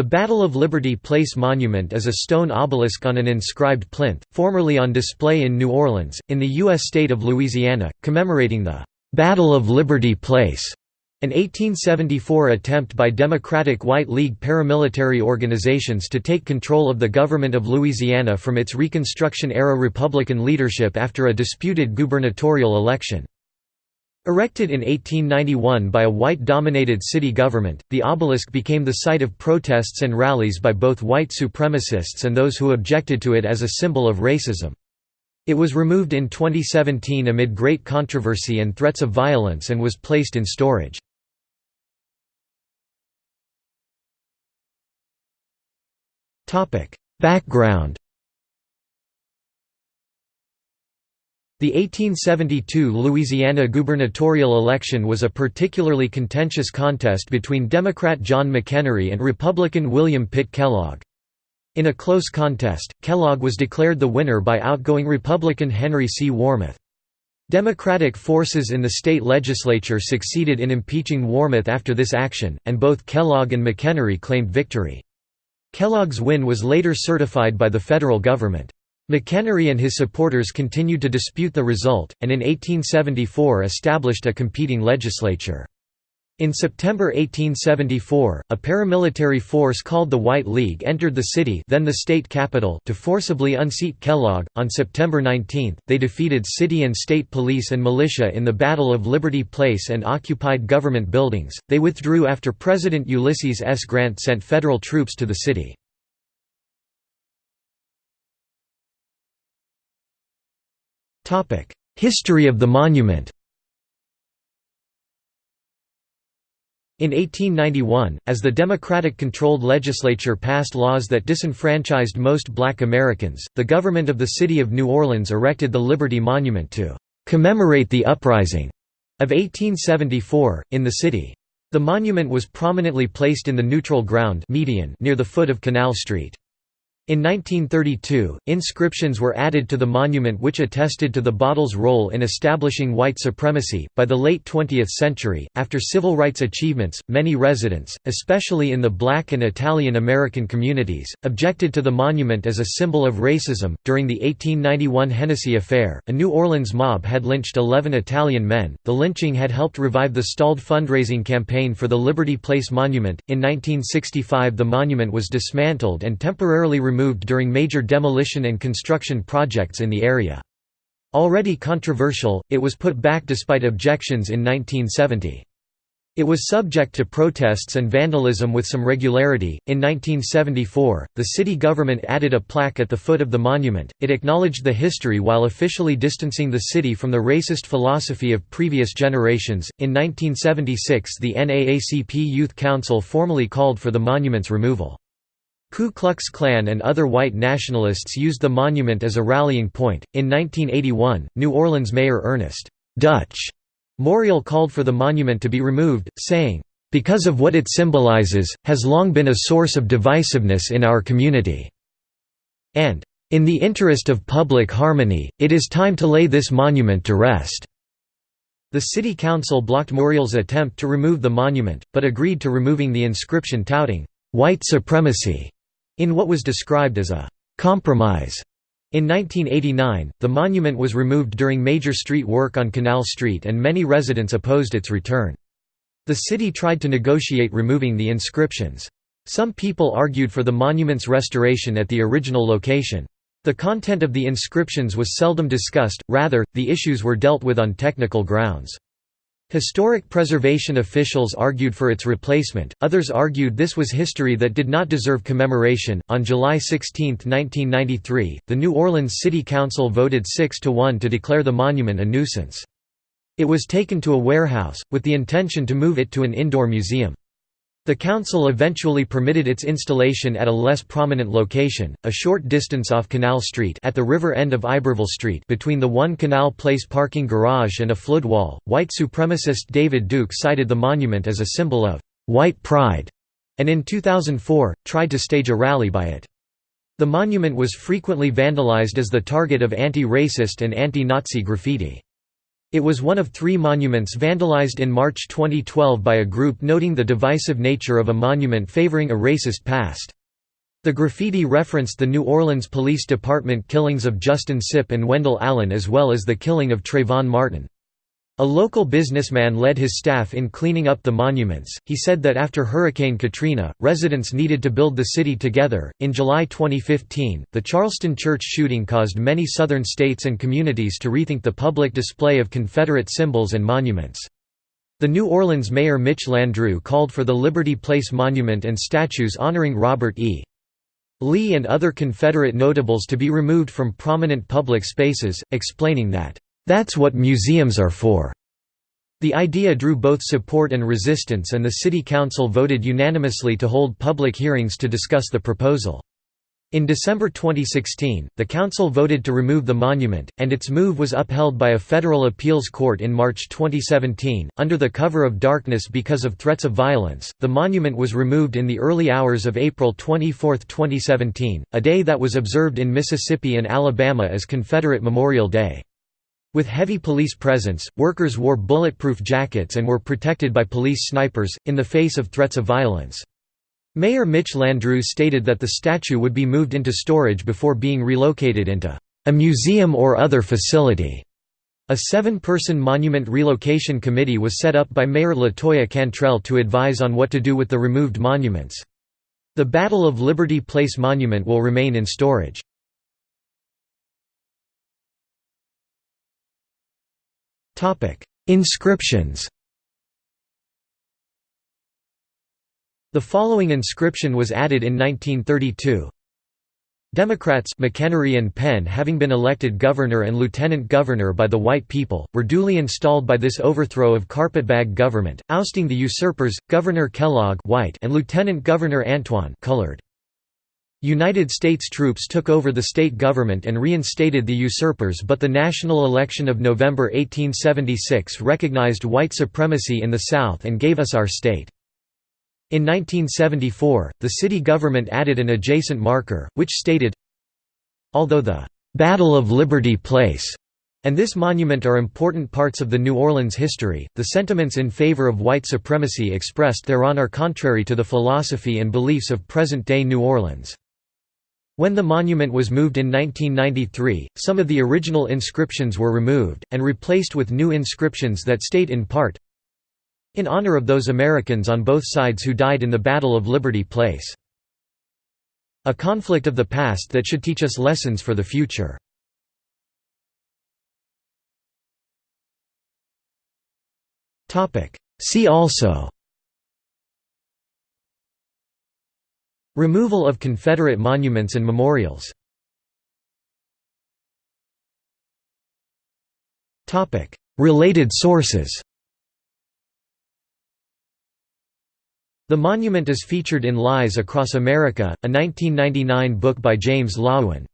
The Battle of Liberty Place Monument is a stone obelisk on an inscribed plinth, formerly on display in New Orleans, in the U.S. state of Louisiana, commemorating the "'Battle of Liberty Place' an 1874 attempt by Democratic White League paramilitary organizations to take control of the government of Louisiana from its Reconstruction-era Republican leadership after a disputed gubernatorial election. Erected in 1891 by a white-dominated city government, the obelisk became the site of protests and rallies by both white supremacists and those who objected to it as a symbol of racism. It was removed in 2017 amid great controversy and threats of violence and was placed in storage. Background The 1872 Louisiana gubernatorial election was a particularly contentious contest between Democrat John McEnery and Republican William Pitt Kellogg. In a close contest, Kellogg was declared the winner by outgoing Republican Henry C. Warmoth. Democratic forces in the state legislature succeeded in impeaching Warmoth after this action, and both Kellogg and McEnery claimed victory. Kellogg's win was later certified by the federal government. McEnery and his supporters continued to dispute the result, and in 1874 established a competing legislature. In September 1874, a paramilitary force called the White League entered the city then the state capital to forcibly unseat Kellogg. On September 19, they defeated city and state police and militia in the Battle of Liberty Place and occupied government buildings. They withdrew after President Ulysses S. Grant sent federal troops to the city. History of the monument In 1891, as the Democratic-controlled legislature passed laws that disenfranchised most black Americans, the government of the city of New Orleans erected the Liberty Monument to "...commemorate the uprising." of 1874, in the city. The monument was prominently placed in the neutral ground median near the foot of Canal Street. In 1932, inscriptions were added to the monument which attested to the bottle's role in establishing white supremacy. By the late 20th century, after civil rights achievements, many residents, especially in the black and Italian American communities, objected to the monument as a symbol of racism. During the 1891 Hennessy Affair, a New Orleans mob had lynched 11 Italian men. The lynching had helped revive the stalled fundraising campaign for the Liberty Place Monument. In 1965, the monument was dismantled and temporarily removed during major demolition and construction projects in the area. Already controversial, it was put back despite objections in 1970. It was subject to protests and vandalism with some regularity. In 1974, the city government added a plaque at the foot of the monument. It acknowledged the history while officially distancing the city from the racist philosophy of previous generations. In 1976, the NAACP Youth Council formally called for the monument's removal. Ku Klux Klan and other white nationalists used the monument as a rallying point. In 1981, New Orleans Mayor Ernest Dutch Morial called for the monument to be removed, saying, because of what it symbolizes, has long been a source of divisiveness in our community." And, "...in the interest of public harmony, it is time to lay this monument to rest." The city council blocked Morial's attempt to remove the monument, but agreed to removing the inscription touting, "...white supremacy." In what was described as a «compromise» In 1989, the monument was removed during major street work on Canal Street and many residents opposed its return. The city tried to negotiate removing the inscriptions. Some people argued for the monument's restoration at the original location. The content of the inscriptions was seldom discussed, rather, the issues were dealt with on technical grounds. Historic preservation officials argued for its replacement, others argued this was history that did not deserve commemoration. On July 16, 1993, the New Orleans City Council voted 6 to 1 to declare the monument a nuisance. It was taken to a warehouse, with the intention to move it to an indoor museum. The council eventually permitted its installation at a less prominent location, a short distance off Canal Street at the river end of Iberville Street between the one Canal Place parking garage and a flood wall. White supremacist David Duke cited the monument as a symbol of white pride, and in 2004, tried to stage a rally by it. The monument was frequently vandalized as the target of anti-racist and anti-Nazi graffiti. It was one of three monuments vandalized in March 2012 by a group noting the divisive nature of a monument favoring a racist past. The graffiti referenced the New Orleans Police Department killings of Justin Sipp and Wendell Allen as well as the killing of Trayvon Martin. A local businessman led his staff in cleaning up the monuments. He said that after Hurricane Katrina, residents needed to build the city together. In July 2015, the Charleston church shooting caused many southern states and communities to rethink the public display of Confederate symbols and monuments. The New Orleans mayor Mitch Landrieu called for the Liberty Place monument and statues honoring Robert E. Lee and other Confederate notables to be removed from prominent public spaces, explaining that, "...that's what museums are for." The idea drew both support and resistance and the city council voted unanimously to hold public hearings to discuss the proposal. In December 2016, the council voted to remove the monument, and its move was upheld by a federal appeals court in March 2017. Under the cover of darkness because of threats of violence, the monument was removed in the early hours of April 24, 2017, a day that was observed in Mississippi and Alabama as Confederate Memorial Day. With heavy police presence, workers wore bulletproof jackets and were protected by police snipers, in the face of threats of violence. Mayor Mitch Landrieu stated that the statue would be moved into storage before being relocated into a museum or other facility. A seven-person monument relocation committee was set up by Mayor Latoya Cantrell to advise on what to do with the removed monuments. The Battle of Liberty Place monument will remain in storage. Inscriptions The following inscription was added in 1932. Democrats McEnery and Penn having been elected governor and lieutenant governor by the white people, were duly installed by this overthrow of carpetbag government, ousting the usurpers, Governor Kellogg white and Lieutenant Governor Antoine colored. United States troops took over the state government and reinstated the usurpers but the national election of November 1876 recognized white supremacy in the South and gave us our state. In 1974, the city government added an adjacent marker, which stated, Although the "'Battle of Liberty Place' and this monument are important parts of the New Orleans history, the sentiments in favor of white supremacy expressed thereon are contrary to the philosophy and beliefs of present-day New Orleans. When the monument was moved in 1993, some of the original inscriptions were removed, and replaced with new inscriptions that state in part, in honor of those Americans on both sides who died in the Battle of Liberty Place. A conflict of the past that should teach us lessons for the future. See also Removal of Confederate monuments and memorials Related sources The monument is featured in Lies Across America, a 1999 book by James Loewen.